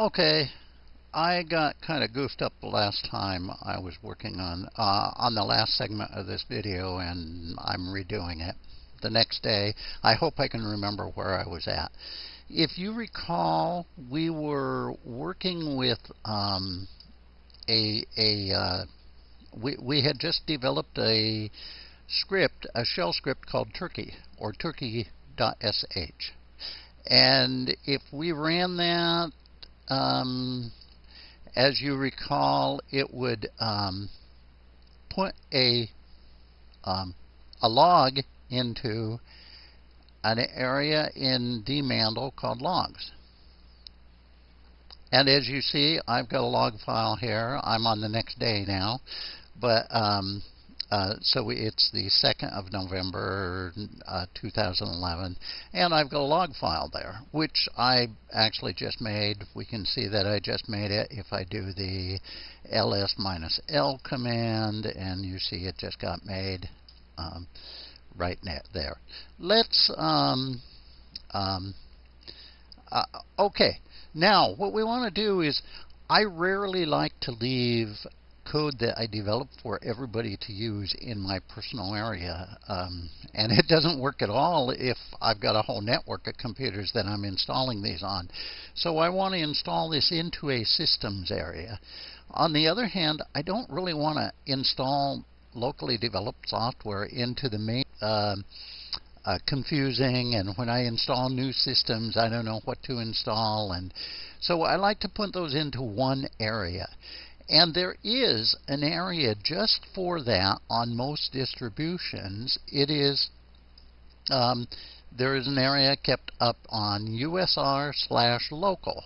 Okay, I got kind of goofed up the last time I was working on uh, on the last segment of this video, and I'm redoing it the next day. I hope I can remember where I was at. If you recall, we were working with um, a a uh, we we had just developed a script, a shell script called Turkey or Turkey.sh. And if we ran that um, as you recall, it would um, put a um, a log into an area in dmandl called logs. And as you see, I've got a log file here. I'm on the next day now, but um, uh, so it's the 2nd of November uh, 2011, and I've got a log file there, which I actually just made. We can see that I just made it if I do the ls minus l command, and you see it just got made um, right there. Let's, um, um, uh, okay, now what we want to do is I rarely like to leave code that I developed for everybody to use in my personal area. Um, and it doesn't work at all if I've got a whole network of computers that I'm installing these on. So I want to install this into a systems area. On the other hand, I don't really want to install locally developed software into the main uh, uh, confusing and when I install new systems I don't know what to install and so I like to put those into one area and there is an area just for that on most distributions. It is um, there is an area kept up on USR slash local.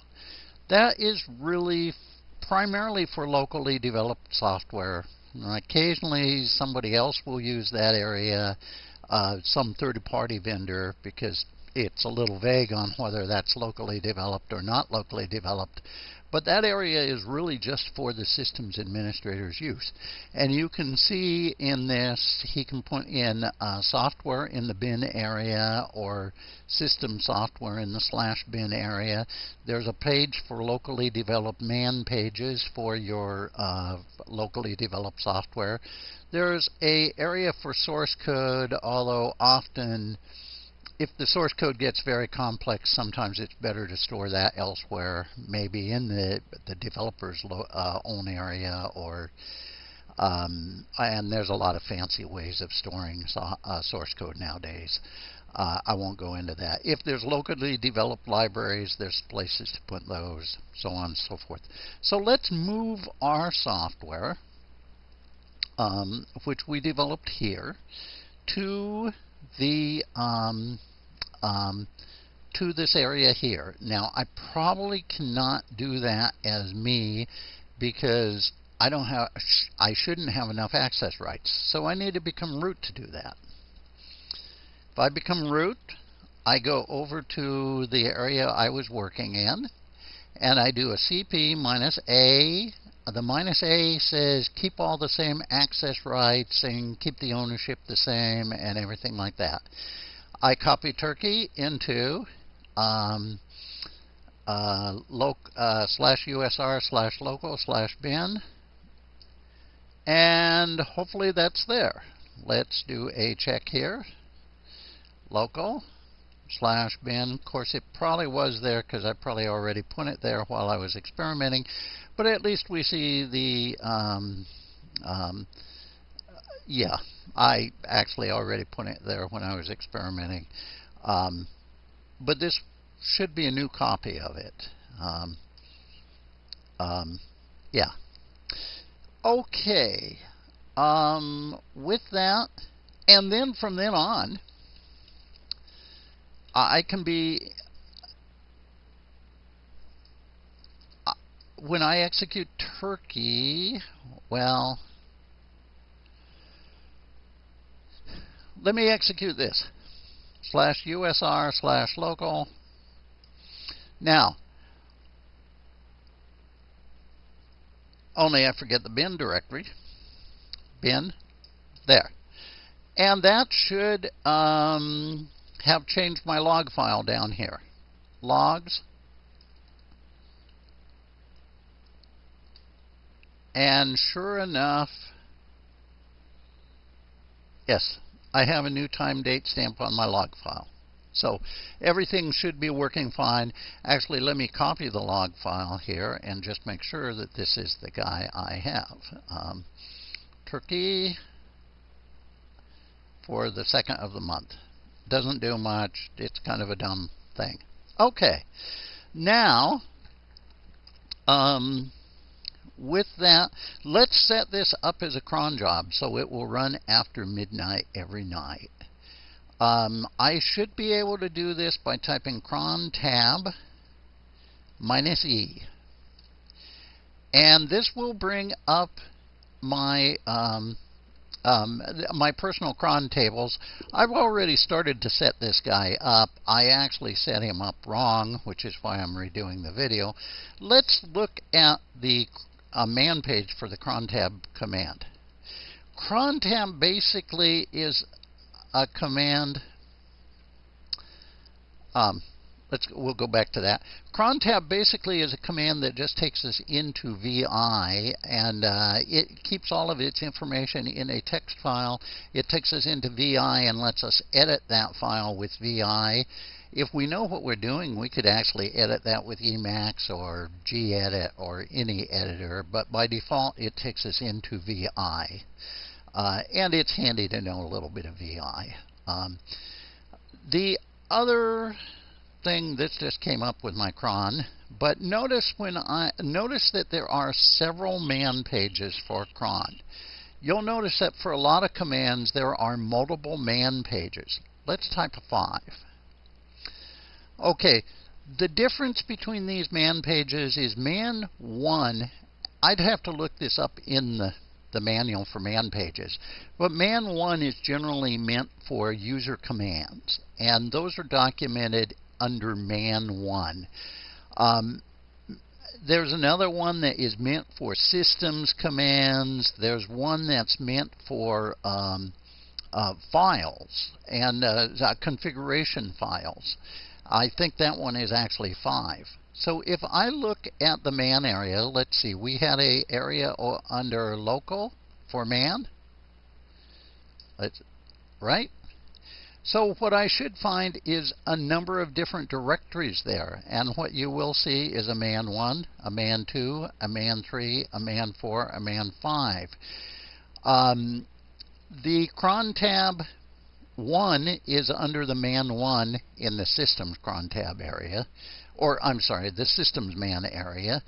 That is really primarily for locally developed software. Occasionally somebody else will use that area, uh, some third-party vendor, because it's a little vague on whether that's locally developed or not locally developed. But that area is really just for the systems administrator's use. And you can see in this, he can put in uh, software in the bin area or system software in the slash bin area. There's a page for locally developed man pages for your uh, locally developed software. There's a area for source code, although often if the source code gets very complex, sometimes it's better to store that elsewhere, maybe in the the developer's uh, own area, or um, and there's a lot of fancy ways of storing so, uh, source code nowadays. Uh, I won't go into that. If there's locally developed libraries, there's places to put those, so on and so forth. So let's move our software, um, which we developed here, to the um, um, to this area here. Now, I probably cannot do that as me because I don't have I shouldn't have enough access rights. So I need to become root to do that. If I become root, I go over to the area I was working in and I do a CP minus A the minus A says keep all the same access rights and keep the ownership the same and everything like that. I copy Turkey into um, uh, uh, slash USR slash local slash bin and hopefully that's there. Let's do a check here. Local slash bin. Of course, it probably was there because I probably already put it there while I was experimenting. But at least we see the, um, um, yeah, I actually already put it there when I was experimenting. Um, but this should be a new copy of it. Um, um, yeah. Okay. Um, with that, and then from then on, I can be when I execute turkey, well, let me execute this. Slash USR slash local. Now, only I forget the bin directory. Bin, there. And that should um, have changed my log file down here. Logs, and sure enough, yes, I have a new time date stamp on my log file. So everything should be working fine. Actually, let me copy the log file here and just make sure that this is the guy I have. Um, turkey for the second of the month. Doesn't do much. It's kind of a dumb thing. Okay. Now, um, with that, let's set this up as a cron job so it will run after midnight every night. Um, I should be able to do this by typing cron tab minus E. And this will bring up my um, um, my personal cron tables. I've already started to set this guy up. I actually set him up wrong, which is why I'm redoing the video. Let's look at the uh, man page for the cron tab command. Cron tab basically is a command. Um, let's we'll go back to that. Cron tab basically is a command that just takes us into VI and uh, it keeps all of its information in a text file. It takes us into VI and lets us edit that file with VI. If we know what we're doing, we could actually edit that with Emacs or gedit or any editor, but by default it takes us into VI. Uh, and it's handy to know a little bit of VI. Um, the other thing this just came up with my cron, but notice when I notice that there are several man pages for cron. You'll notice that for a lot of commands there are multiple man pages. Let's type a 5. Okay, the difference between these man pages is man 1 I'd have to look this up in the the manual for man pages. But man 1 is generally meant for user commands, and those are documented under man 1. Um, there's another one that is meant for systems commands. There's one that's meant for um, uh, files and uh, uh configuration files. I think that one is actually 5. So if I look at the man area, let's see, we had a area under local for man. Let's, right? So what I should find is a number of different directories there. And what you will see is a man 1, a man 2, a man 3, a man 4, a man 5. Um, the cron tab 1 is under the man 1 in the systems cron tab area or I'm sorry, the systems man area.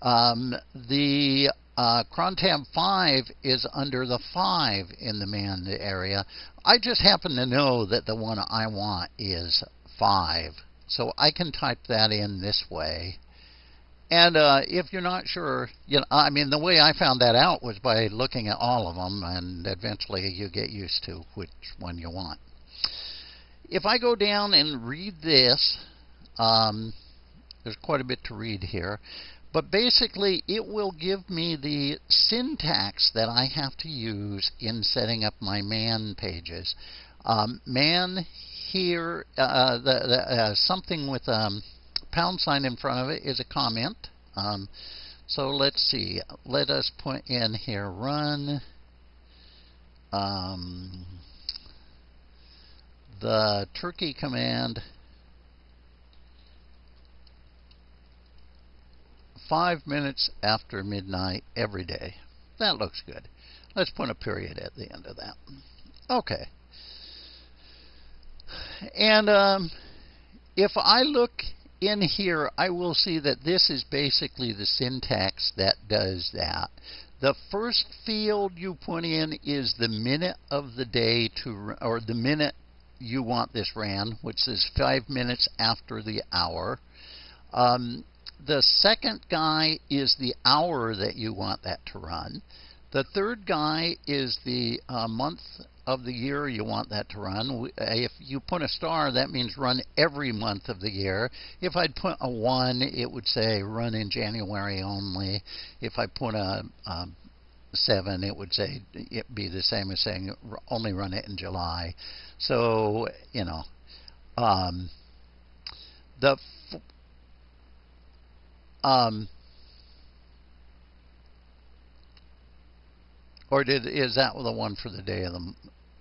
Um, the uh, crontab 5 is under the 5 in the man area. I just happen to know that the one I want is 5. So I can type that in this way. And uh, if you're not sure, you know, I mean, the way I found that out was by looking at all of them, and eventually you get used to which one you want. If I go down and read this, um, there's quite a bit to read here. But basically, it will give me the syntax that I have to use in setting up my man pages. Um, man here, uh, the, the, uh, something with a um, pound sign in front of it is a comment. Um, so let's see. Let us put in here run um, the turkey command five minutes after midnight every day. That looks good. Let's put a period at the end of that. Okay. And um, if I look in here, I will see that this is basically the syntax that does that. The first field you put in is the minute of the day to, or the minute you want this ran, which is five minutes after the hour. Um, the second guy is the hour that you want that to run. The third guy is the uh, month of the year you want that to run. If you put a star, that means run every month of the year. If I'd put a 1, it would say run in January only. If I put a, a 7, it would say it be the same as saying only run it in July. So, you know, um, the um, Or did is that the one for the day of the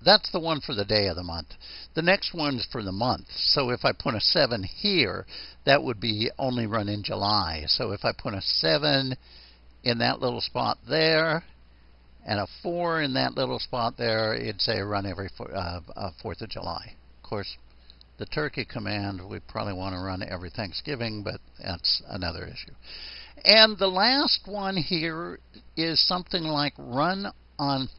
that's the one for the day of the month. The next one's for the month. So if I put a 7 here, that would be only run in July. So if I put a 7 in that little spot there, and a 4 in that little spot there, it'd say run every uh, uh, 4th of July. Of course, the turkey command, we probably want to run every Thanksgiving, but that's another issue. And the last one here is something like run on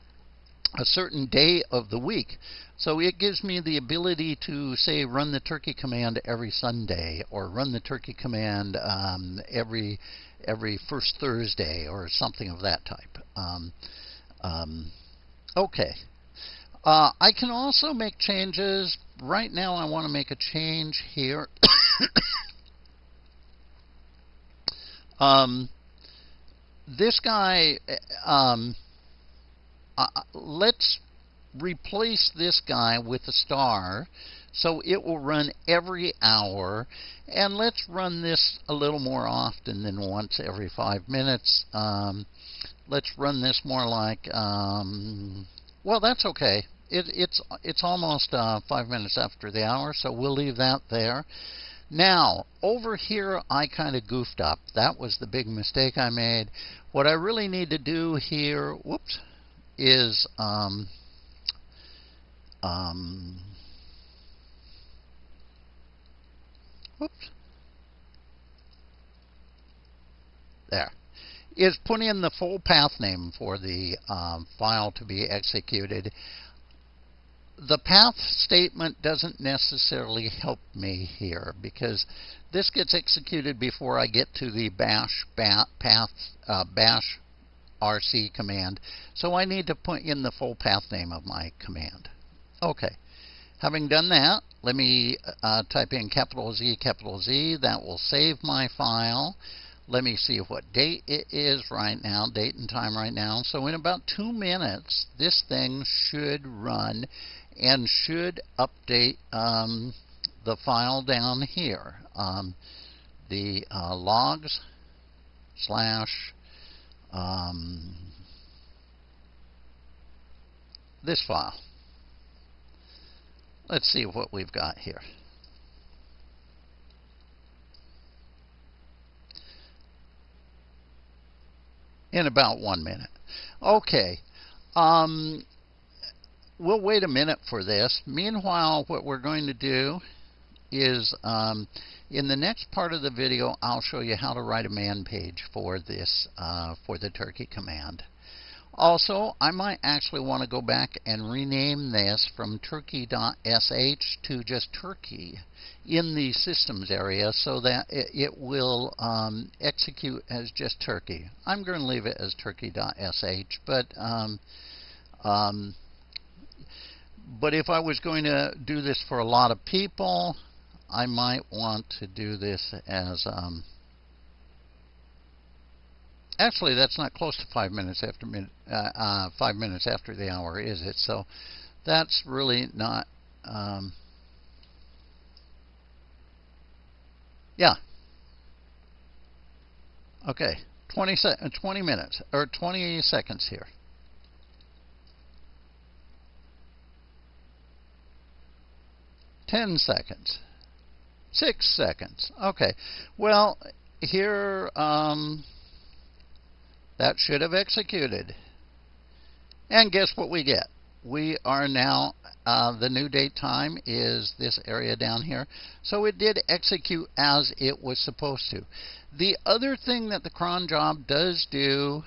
a certain day of the week. So it gives me the ability to say run the turkey command every Sunday or run the turkey command um, every every first Thursday or something of that type. Um, um, okay. Uh, I can also make changes. Right now, I want to make a change here. um, this guy, um, uh, let's replace this guy with a star so it will run every hour and let's run this a little more often than once every five minutes um, let's run this more like um, well that's okay it, it's it's almost uh, five minutes after the hour so we'll leave that there. Now over here I kind of goofed up. That was the big mistake I made. What I really need to do here whoops is um, um, whoops, there, is put in the full path name for the um, file to be executed. The path statement doesn't necessarily help me here because this gets executed before I get to the bash bat, path uh, bash rc command. So I need to put in the full path name of my command. Okay. Having done that, let me uh, type in capital Z, capital Z. That will save my file. Let me see what date it is right now, date and time right now. So in about two minutes, this thing should run and should update um, the file down here. Um, the uh, logs slash um, this file. Let's see what we've got here. In about one minute. Okay. Um, we'll wait a minute for this. Meanwhile, what we're going to do is um, in the next part of the video, I'll show you how to write a man page for this, uh, for the turkey command. Also, I might actually want to go back and rename this from turkey.sh to just turkey in the systems area so that it, it will um, execute as just turkey. I'm going to leave it as turkey.sh, but um, um, but if I was going to do this for a lot of people, I might want to do this as um, actually that's not close to five minutes after uh, uh, five minutes after the hour, is it? So that's really not. Um, yeah. Okay, 20, se 20 minutes or 20 seconds here. 10 seconds. Six seconds. Okay. Well, here, um, that should have executed. And guess what we get? We are now, uh, the new date time is this area down here. So it did execute as it was supposed to. The other thing that the cron job does do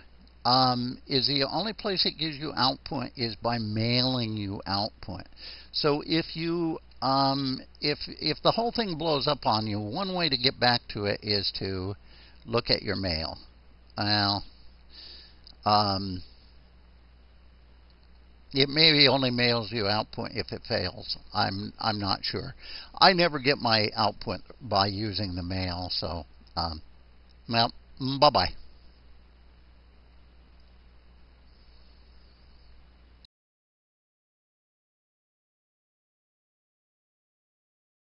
um, is the only place it gives you output is by mailing you output. So if you um, if if the whole thing blows up on you, one way to get back to it is to look at your mail. Well, um, it maybe only mails you output if it fails. I'm I'm not sure. I never get my output by using the mail, so um, well, bye bye.